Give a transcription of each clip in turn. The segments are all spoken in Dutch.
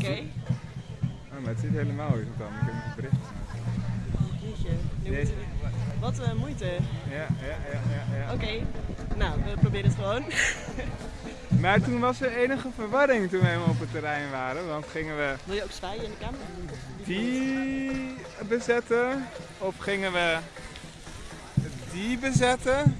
Oké. Oh, maar het zit helemaal horizontaal, ik heb nog een bericht. Jeetje, we- Wat een moeite. Ja, ja, ja, ja. ja. Oké, nou, we proberen het gewoon. Maar toen was er enige verwarring toen we helemaal op het terrein waren. Want gingen we Wil je ook zwaaien in de camera? die bezetten? Of gingen we die bezetten?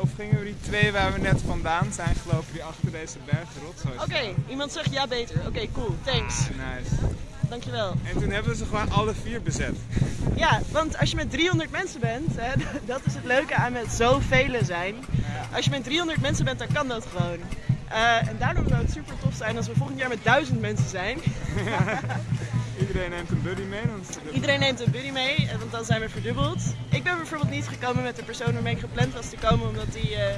Of gingen we die twee waar we net vandaan zijn gelopen, die achter deze berg rotzooi Oké, iemand zegt ja beter. Oké, cool, thanks. Ah, nice. Dankjewel. En toen hebben we ze gewoon alle vier bezet. Ja, want als je met 300 mensen bent, hè, dat is het leuke aan met zoveel zijn. Als je met 300 mensen bent, dan kan dat gewoon. Eh, en daardoor zou het super tof zijn als we volgend jaar met 1000 mensen zijn. Iedereen neemt een buddy mee. Dan Iedereen neemt een buddy mee, eh, want dan zijn we verdubbeld. Ik ben bijvoorbeeld niet gekomen met de persoon waarmee ik gepland was te komen, omdat die eh,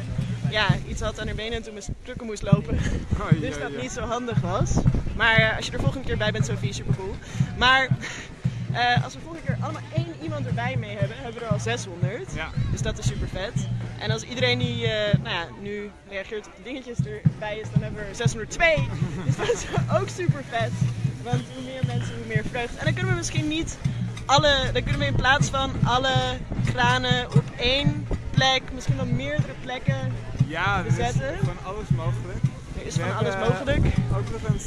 ja, iets had aan haar benen en toen met stukken moest lopen. Oei, Dus dat niet zo handig was. Maar eh, als je er volgende keer bij bent, Sophie, super cool. Maar eh, als we volgende keer allemaal één iemand erbij mee hebben, hebben we er al 600. Ja. Dus dat is super vet. En als iedereen die nou ja, nu reageert op de dingetjes erbij is, dan hebben we er 602. dus dat is ook super vet. Want hoe meer mensen, hoe meer vreugde. En dan kunnen we misschien niet alle, dan kunnen we in plaats van alle granen op één plek, misschien wel meerdere plekken. Ja, is bezetten. van alles mogelijk. Er is We van alles mogelijk. Ook nog eens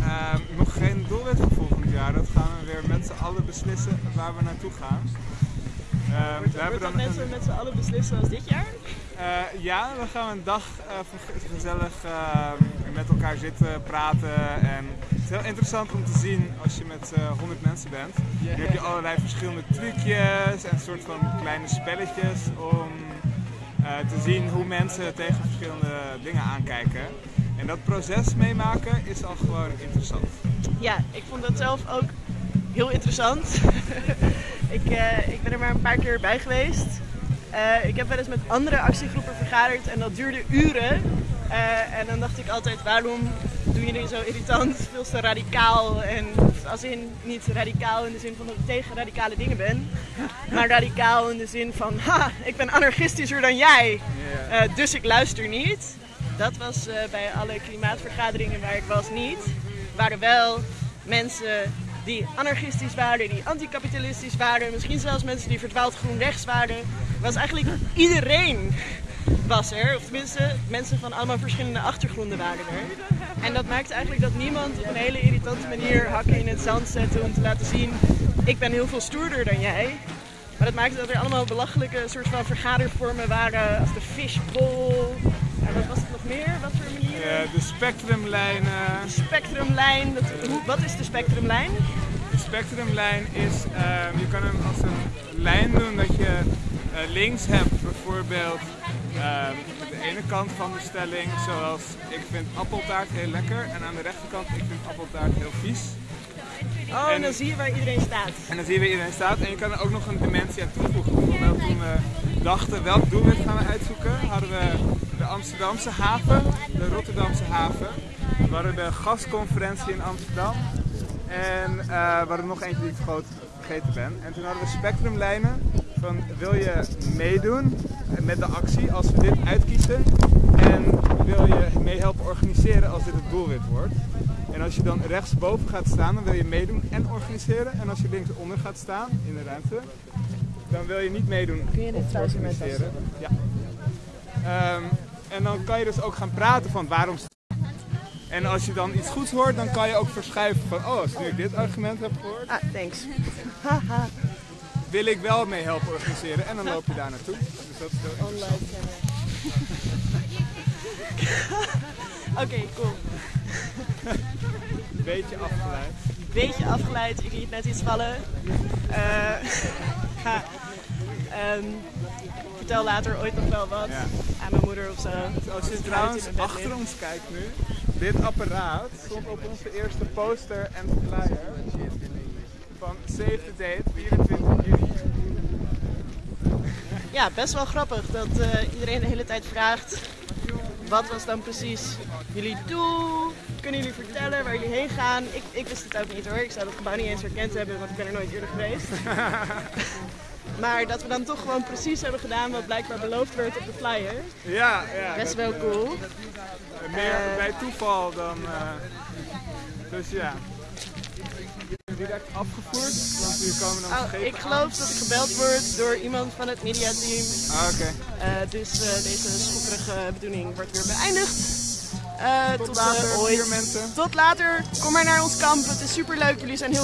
ehm, nog geen doelwit voor volgend jaar. Dat gaan we weer met z'n allen beslissen waar we naartoe gaan. Ehm, Wordt, we hebben dan net een- zo met z'n allen beslissen als dit jaar? Eh, ja, dan gaan we een dag eh, gezellig eh, met elkaar zitten, praten. En het is heel interessant om te zien als je met eh 100 mensen bent. Dan heb je allerlei verschillende trucjes en soort van kleine spelletjes om eh, te zien hoe mensen tegen verschillende dingen aankijken. En dat proces meemaken is al gewoon interessant. Ja, ik vond dat zelf ook heel interessant. ik, eh, ik ben er maar een paar keer bij geweest. Eh, ik heb wel eens met andere actiegroepen vergaderd en dat duurde uren. Eh, en dan dacht ik altijd, waarom doen jullie zo irritant, veel te radicaal? En als in, niet radicaal in de zin van dat ik tegen radicale dingen ben. Maar radicaal in de zin van, ha, ik ben anarchistischer dan jij. Eh, dus ik luister niet. Dat was eh, bij alle klimaatvergaderingen waar ik was niet. Waren wel mensen die anarchistisch waren, die anticapitalistisch waren. Misschien zelfs mensen die verdwaald groen rechts waren. was eigenlijk iedereen was er. Of tenminste, mensen van allemaal verschillende achtergronden waren er. En dat maakt eigenlijk dat niemand op een hele irritante manier hakken in het zand zette om te laten zien... ik ben heel veel stoerder dan jij. Maar dat maakte dat er allemaal belachelijke soort van vergadervormen waren als de fishbowl. En wat was het nog meer? Wat voor manieren? Eh, de spectrumlijnen. Spectrumlijn. Dat, hoe, wat is de spectrumlijn? De spectrumlijn is, ehm, je kan hem als een lijn doen dat je eh, links hebt bijvoorbeeld ehm, de ene kant van de stelling, zoals ik vind appeltaart heel lekker en aan de rechterkant ik vind appeltaart heel vies. Oh, en En- dan zie je waar iedereen staat. En dan zie je waar iedereen staat en je kan er ook nog een dimensie aan toevoegen. Bijvoorbeeld toen we dachten welk doelwit gaan we uitzoeken, hadden we de Amsterdamse haven, de Rotterdamse haven. We hadden de gasconferentie in Amsterdam en eh, we hadden nog eentje die ik vergoot- vergeten ben. En toen hadden we spectrumlijnen van wil je meedoen met de actie als we dit uitkiezen en wil je meehelpen organiseren als dit het doelwit wordt. En als je dan rechtsboven gaat staan, dan wil je meedoen en organiseren. En als je linksonder gaat staan in de ruimte, dan wil je niet meedoen Kun je dit of organiseren. Ja. Ehm, en dan kan je dus ook gaan praten van waarom. En als je dan iets goeds hoort, dan kan je ook verschuiven van, oh, als nu ik dit argument heb gehoord, Ah, thanks. Wil ik wel mee helpen organiseren. En dan loop je daar naartoe. Dus dat is heel Online Oké, cool. een beetje afgeleid. Beetje afgeleid, ik liet net iets vallen. Eh, ga. Ehm, vertel later ooit nog wel wat Ja. aan mijn moeder of zo. Als je in trouwens achter ons kijkt nu, dit apparaat stond op onze eerste poster en flyer van Save the Date 24 juni. Ja, best wel grappig dat eh, iedereen de hele tijd vraagt. Wat was dan precies jullie doel? Kunnen jullie vertellen waar jullie heen gaan? Ik, ik wist het ook niet hoor. Ik zou het gebouw niet eens herkend hebben, want ik ben er nooit eerder geweest. maar dat we dan toch gewoon precies hebben gedaan wat blijkbaar beloofd werd op de flyer. Ja, ja. Best wel eh, cool. meer Eh, bij toeval dan. eh, dus ja. Werd afgevoerd? Want komen dan Oh, ik geloof dat ik gebeld word door iemand van het mediateam. Ah, oké. Eh, dus eh, deze schokkerige bedoeling wordt weer beëindigd. Eh, Tot tot later, eh, ooit. mensen. Tot later. Kom maar naar ons kamp. Het is super leuk. Jullie zijn heel